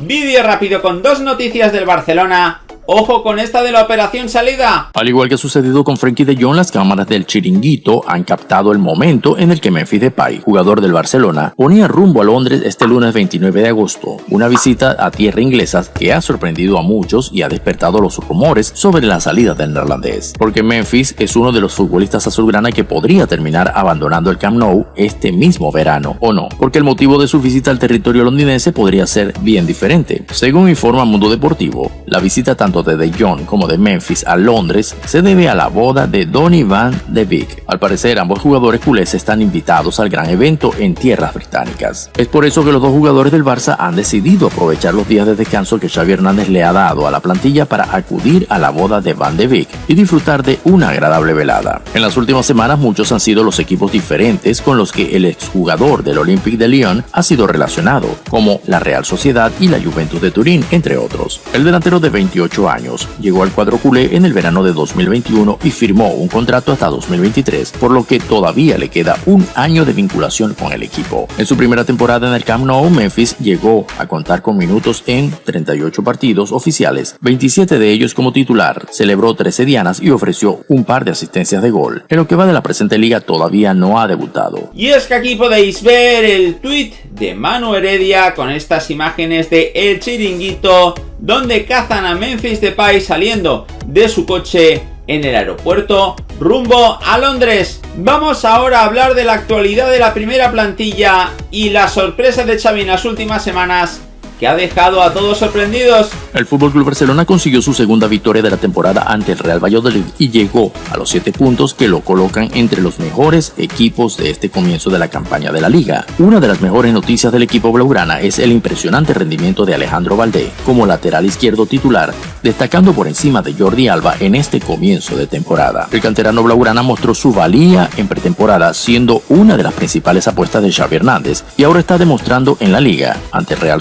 Vídeo rápido con dos noticias del Barcelona Ojo con esta de la operación salida. Al igual que ha sucedido con Frankie de Jong, las cámaras del chiringuito han captado el momento en el que Memphis Depay, jugador del Barcelona, ponía rumbo a Londres este lunes 29 de agosto, una visita a tierra inglesa que ha sorprendido a muchos y ha despertado los rumores sobre la salida del neerlandés, porque Memphis es uno de los futbolistas azulgrana que podría terminar abandonando el Camp Nou este mismo verano, o no, porque el motivo de su visita al territorio londinense podría ser bien diferente. Según informa Mundo Deportivo, la visita tanto de De Jong como de Memphis a Londres se debe a la boda de Donny Van de Beek. Al parecer, ambos jugadores culés están invitados al gran evento en tierras británicas. Es por eso que los dos jugadores del Barça han decidido aprovechar los días de descanso que Xavi Hernández le ha dado a la plantilla para acudir a la boda de Van de Beek y disfrutar de una agradable velada. En las últimas semanas muchos han sido los equipos diferentes con los que el exjugador del Olympique de Lyon ha sido relacionado, como la Real Sociedad y la Juventus de Turín, entre otros. El delantero de 28 años. Llegó al cuadro culé en el verano de 2021 y firmó un contrato hasta 2023, por lo que todavía le queda un año de vinculación con el equipo. En su primera temporada en el Camp Nou, Memphis llegó a contar con minutos en 38 partidos oficiales, 27 de ellos como titular, celebró 13 dianas y ofreció un par de asistencias de gol. En lo que va de la presente liga todavía no ha debutado. Y es que aquí podéis ver el tweet de Manu Heredia con estas imágenes de El Chiringuito donde cazan a Memphis Depay saliendo de su coche en el aeropuerto rumbo a Londres. Vamos ahora a hablar de la actualidad de la primera plantilla y las sorpresas de Xavi en las últimas semanas que ha dejado a todos sorprendidos. El FC Barcelona consiguió su segunda victoria de la temporada ante el Real Valladolid y llegó a los 7 puntos que lo colocan entre los mejores equipos de este comienzo de la campaña de la liga. Una de las mejores noticias del equipo blaugrana es el impresionante rendimiento de Alejandro Valdé como lateral izquierdo titular, destacando por encima de Jordi Alba en este comienzo de temporada. El canterano blaugrana mostró su valía en pretemporada siendo una de las principales apuestas de Xavi Hernández y ahora está demostrando en la liga ante Real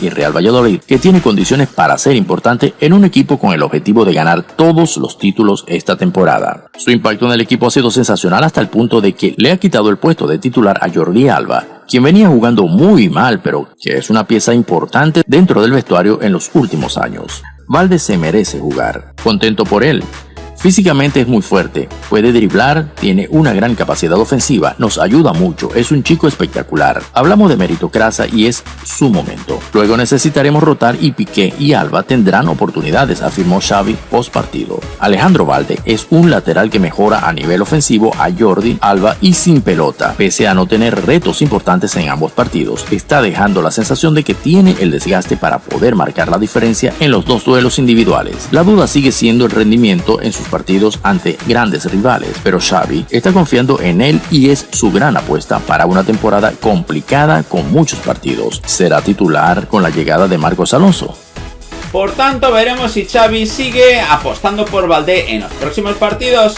Y Real Valladolid, que tiene condiciones para ser importante en un equipo con el objetivo de ganar todos los títulos esta temporada. Su impacto en el equipo ha sido sensacional hasta el punto de que le ha quitado el puesto de titular a Jordi Alba, quien venía jugando muy mal, pero que es una pieza importante dentro del vestuario en los últimos años. Valde se merece jugar. Contento por él, Físicamente es muy fuerte, puede driblar, tiene una gran capacidad ofensiva, nos ayuda mucho, es un chico espectacular. Hablamos de meritocracia y es su momento. Luego necesitaremos rotar y Piqué y Alba tendrán oportunidades, afirmó Xavi post partido. Alejandro Valde es un lateral que mejora a nivel ofensivo a Jordi, Alba y sin pelota. Pese a no tener retos importantes en ambos partidos, está dejando la sensación de que tiene el desgaste para poder marcar la diferencia en los dos duelos individuales. La duda sigue siendo el rendimiento en sus partidos ante grandes rivales, pero Xavi está confiando en él y es su gran apuesta para una temporada complicada con muchos partidos. Será titular con la llegada de Marcos Alonso. Por tanto, veremos si Xavi sigue apostando por Valdé en los próximos partidos.